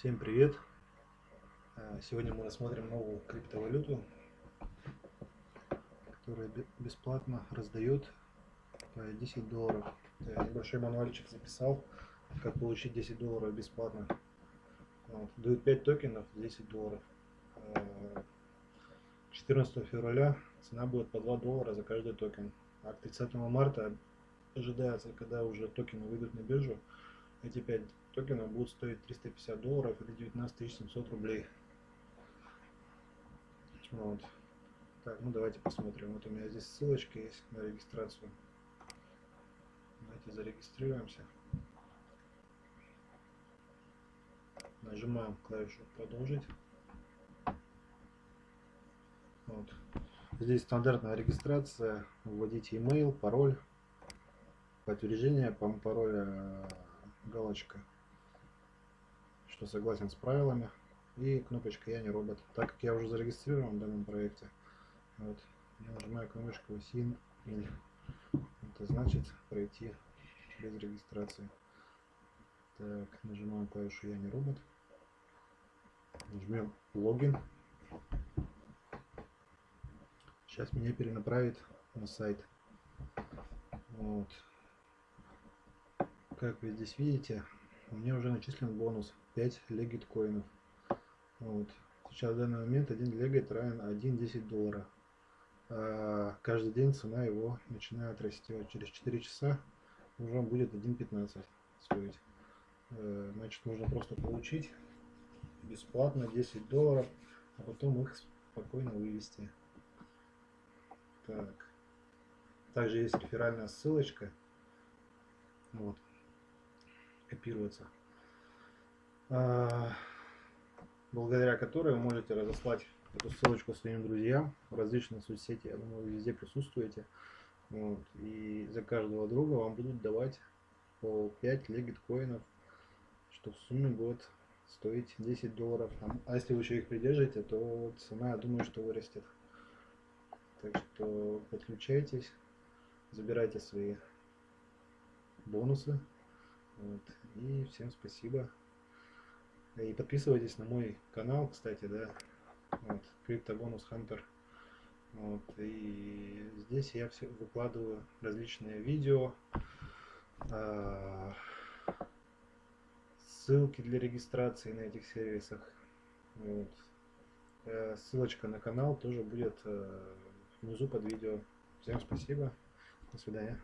Всем привет! А, сегодня мы рассмотрим новую криптовалюту, которая бесплатно раздает по 10 долларов. Я небольшой мануальчик записал, как получить 10 долларов бесплатно. Вот. Дают 5 токенов 10 долларов. 14 а, февраля цена будет по 2 доллара за каждый токен. А к 30 марта ожидается, когда уже токены выйдут на биржу, эти 5 токенов будут стоить 350 долларов или 19 700 рублей. Вот. Так, ну давайте посмотрим. Вот у меня здесь ссылочка есть на регистрацию. Давайте зарегистрируемся. Нажимаем клавишу продолжить. Вот. Здесь стандартная регистрация. Вводите email, пароль. Подтверждение по пароля галочка, что согласен с правилами, и кнопочка «Я не робот». Так как я уже зарегистрирован в данном проекте, вот, я нажимаю кнопочку «Sign in». Это значит пройти без регистрации. Так, нажимаем клавишу «Я не робот». Нажмем «Логин». Сейчас меня перенаправит на сайт. Вот как вы здесь видите, у меня уже начислен бонус 5 легит коинов. Вот. Сейчас в данный момент один легит равен 1,10 доллара. А каждый день цена его начинает расти. Вот через 4 часа уже будет 1,15 стоить. Э, значит, нужно просто получить бесплатно 10 долларов, а потом их спокойно вывести. Так. Также есть реферальная ссылочка. Вот копируется, а, благодаря которой вы можете разослать эту ссылочку своим друзьям в различные соцсети. Я думаю, вы везде присутствуете. Вот, и за каждого друга вам будут давать по 5 легит коинов, что в сумме будет стоить 10 долларов. А если вы еще их придержите, то цена, я думаю, что вырастет. Так что подключайтесь, забирайте свои бонусы. Вот. И всем спасибо. И подписывайтесь на мой канал, кстати, да. Вот, Криптобонус Хантер. Вот, и здесь я все выкладываю различные видео, э, ссылки для регистрации на этих сервисах. Вот. Э, ссылочка на канал тоже будет э, внизу под видео. Всем спасибо. До свидания.